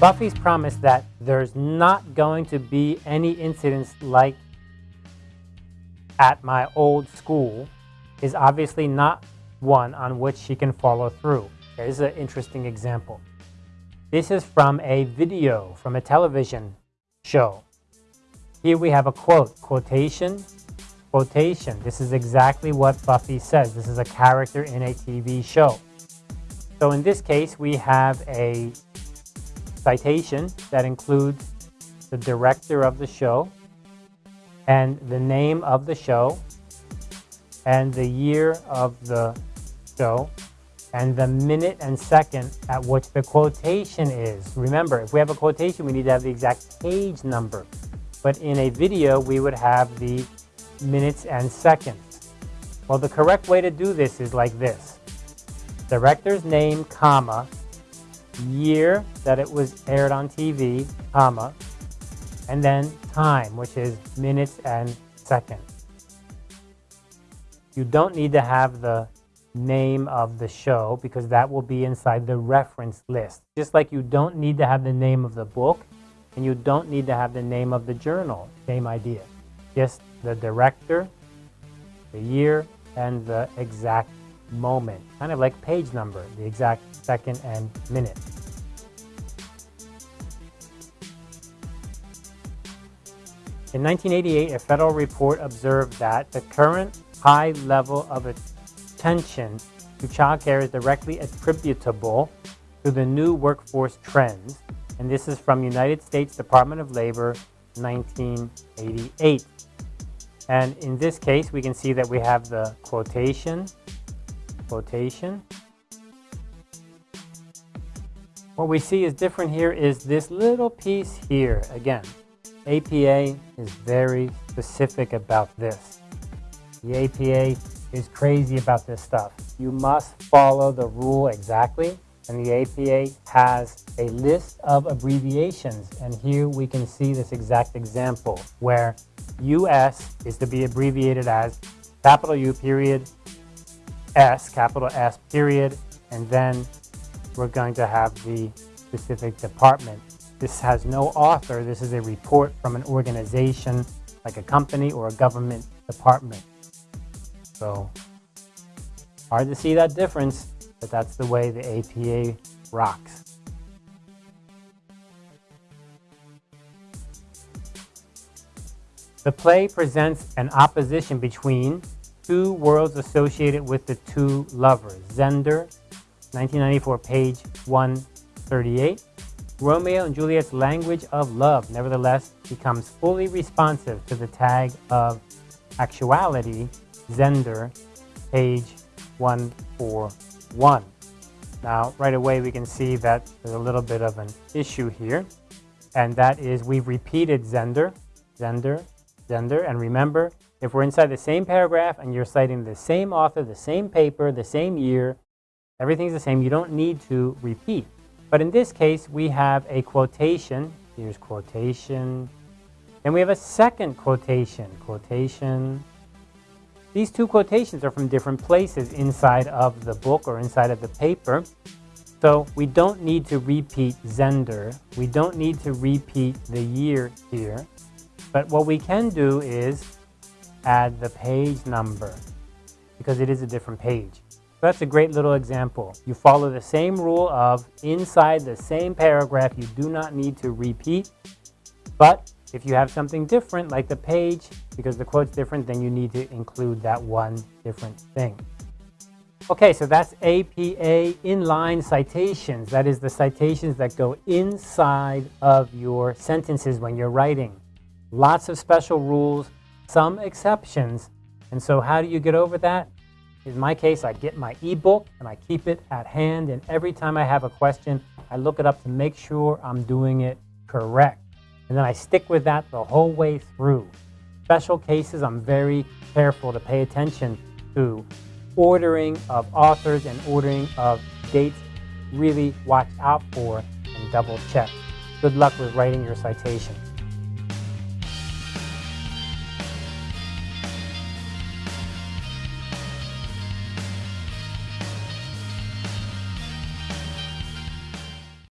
Buffy's promise that there's not going to be any incidents like at my old school is obviously not one on which she can follow through. Here's an interesting example. This is from a video from a television show. Here we have a quote, quotation, quotation. This is exactly what Buffy says. This is a character in a TV show. So in this case, we have a citation that includes the director of the show and the name of the show and the year of the show and the minute and second at which the quotation is. Remember, if we have a quotation, we need to have the exact page number. But in a video, we would have the minutes and seconds. Well, the correct way to do this is like this. Director's name, comma, year that it was aired on TV, comma, and then time, which is minutes and seconds. You don't need to have the name of the show because that will be inside the reference list. Just like you don't need to have the name of the book and you don't need to have the name of the journal. Same idea. Just the director, the year, and the exact moment. Kind of like page number, the exact second and minute. In 1988, a federal report observed that the current high level of attention to childcare is directly attributable to the new workforce trends, and this is from United States Department of Labor 1988. And in this case, we can see that we have the quotation, quotation. What we see is different here is this little piece here. Again, APA is very specific about this. The APA is crazy about this stuff. You must follow the rule exactly, and the APA has a list of abbreviations, and here we can see this exact example where US is to be abbreviated as capital U period, S, capital S period, and then we're going to have the specific department this has no author. This is a report from an organization like a company or a government department. So hard to see that difference, but that's the way the APA rocks. The play presents an opposition between two worlds associated with the two lovers. Zender, 1994, page 138. Romeo and Juliet's language of love nevertheless becomes fully responsive to the tag of actuality, Zender, page 141. Now, right away we can see that there's a little bit of an issue here, and that is we've repeated Zender, Zender, Zender, and remember, if we're inside the same paragraph and you're citing the same author, the same paper, the same year, everything's the same, you don't need to repeat. But in this case, we have a quotation. Here's quotation. And we have a second quotation. Quotation. These two quotations are from different places inside of the book or inside of the paper. So we don't need to repeat Zender. We don't need to repeat the year here. But what we can do is add the page number because it is a different page. That's a great little example. You follow the same rule of inside the same paragraph, you do not need to repeat. But if you have something different, like the page, because the quote's different, then you need to include that one different thing. Okay, so that's APA inline citations. That is the citations that go inside of your sentences when you're writing. Lots of special rules, some exceptions. And so how do you get over that? In my case, I get my ebook and I keep it at hand. And every time I have a question, I look it up to make sure I'm doing it correct. And then I stick with that the whole way through. Special cases, I'm very careful to pay attention to ordering of authors and ordering of dates. Really watch out for and double check. Good luck with writing your citation.